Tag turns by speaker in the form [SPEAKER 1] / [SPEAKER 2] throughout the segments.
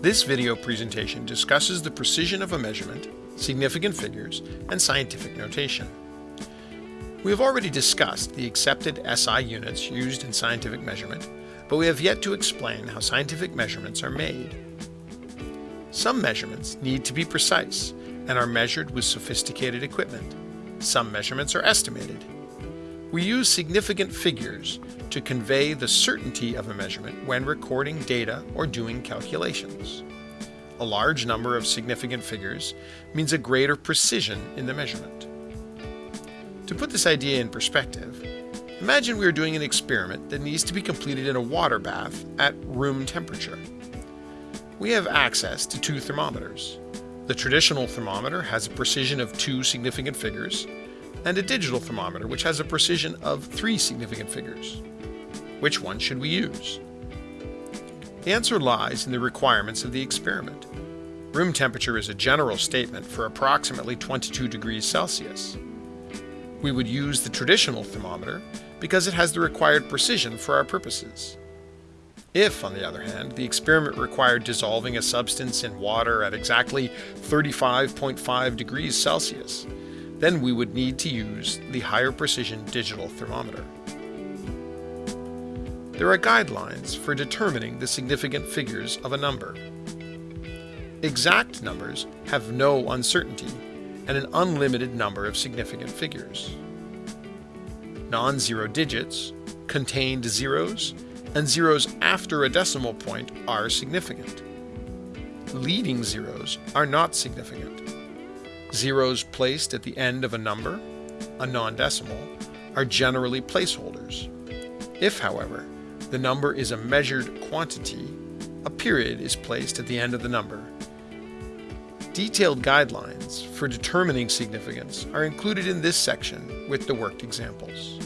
[SPEAKER 1] This video presentation discusses the precision of a measurement, significant figures, and scientific notation. We have already discussed the accepted SI units used in scientific measurement, but we have yet to explain how scientific measurements are made. Some measurements need to be precise and are measured with sophisticated equipment. Some measurements are estimated. We use significant figures to convey the certainty of a measurement when recording data or doing calculations. A large number of significant figures means a greater precision in the measurement. To put this idea in perspective, imagine we are doing an experiment that needs to be completed in a water bath at room temperature. We have access to two thermometers. The traditional thermometer has a precision of two significant figures, and a digital thermometer which has a precision of three significant figures. Which one should we use? The answer lies in the requirements of the experiment. Room temperature is a general statement for approximately 22 degrees Celsius. We would use the traditional thermometer because it has the required precision for our purposes. If, on the other hand, the experiment required dissolving a substance in water at exactly 35.5 degrees Celsius, then we would need to use the higher precision digital thermometer. There are guidelines for determining the significant figures of a number. Exact numbers have no uncertainty and an unlimited number of significant figures. Non-zero digits, contained zeros, and zeros after a decimal point are significant. Leading zeros are not significant. Zeros placed at the end of a number, a non-decimal, are generally placeholders. If, however, the number is a measured quantity, a period is placed at the end of the number Detailed guidelines for determining significance are included in this section with the worked examples.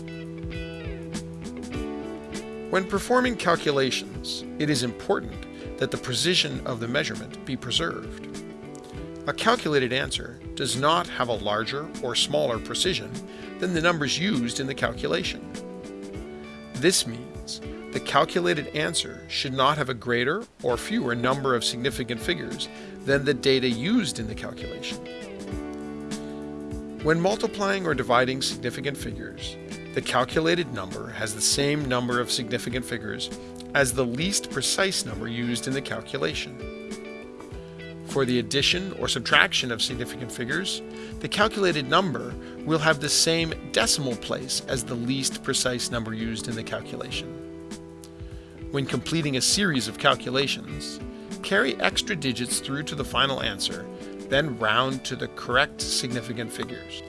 [SPEAKER 1] When performing calculations, it is important that the precision of the measurement be preserved. A calculated answer does not have a larger or smaller precision than the numbers used in the calculation. This means the calculated answer should not have a greater or fewer number of significant figures than the data used in the calculation. When multiplying or dividing significant figures, the calculated number has the same number of significant figures as the least precise number used in the calculation. For the addition or subtraction of significant figures, the calculated number will have the same decimal place as the least precise number used in the calculation. When completing a series of calculations, carry extra digits through to the final answer, then round to the correct significant figures.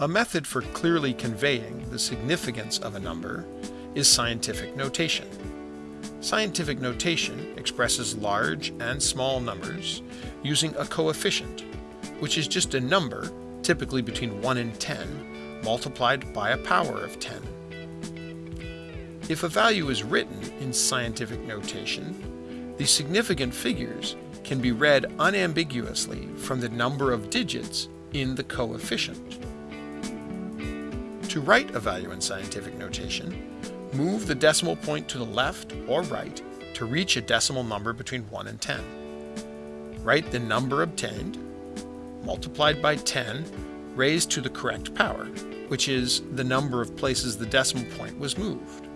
[SPEAKER 1] A method for clearly conveying the significance of a number is scientific notation. Scientific notation expresses large and small numbers using a coefficient, which is just a number, typically between 1 and 10, multiplied by a power of 10. If a value is written in scientific notation, the significant figures can be read unambiguously from the number of digits in the coefficient. To write a value in scientific notation, move the decimal point to the left or right to reach a decimal number between 1 and 10. Write the number obtained, multiplied by 10, raised to the correct power, which is the number of places the decimal point was moved.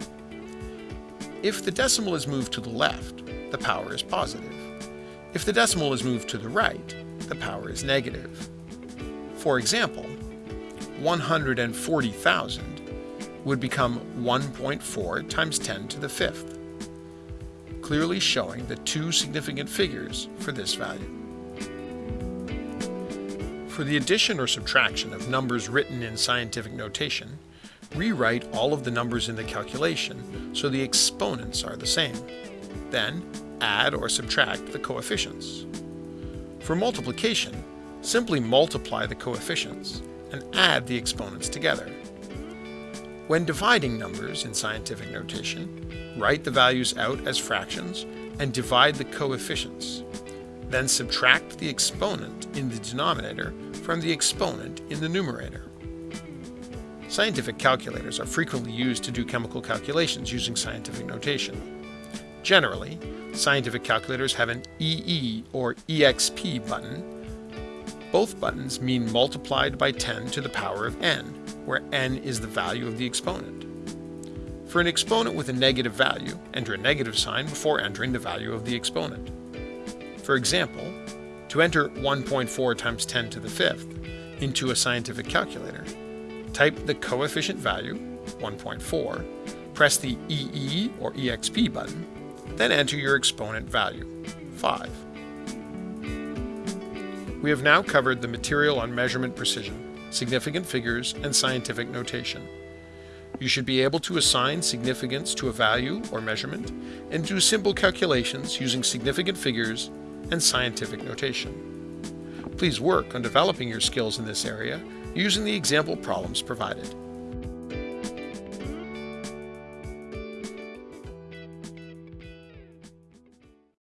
[SPEAKER 1] If the decimal is moved to the left, the power is positive. If the decimal is moved to the right, the power is negative. For example, 140,000 would become 1.4 times 10 to the fifth, clearly showing the two significant figures for this value. For the addition or subtraction of numbers written in scientific notation, Rewrite all of the numbers in the calculation so the exponents are the same. Then, add or subtract the coefficients. For multiplication, simply multiply the coefficients and add the exponents together. When dividing numbers in scientific notation, write the values out as fractions and divide the coefficients. Then subtract the exponent in the denominator from the exponent in the numerator. Scientific calculators are frequently used to do chemical calculations using scientific notation. Generally, scientific calculators have an EE or EXP button. Both buttons mean multiplied by 10 to the power of n, where n is the value of the exponent. For an exponent with a negative value, enter a negative sign before entering the value of the exponent. For example, to enter 1.4 times 10 to the fifth into a scientific calculator, type the coefficient value, 1.4, press the EE or EXP button, then enter your exponent value, 5. We have now covered the material on measurement precision, significant figures, and scientific notation. You should be able to assign significance to a value or measurement and do simple calculations using significant figures and scientific notation. Please work on developing your skills in this area using the example problems provided.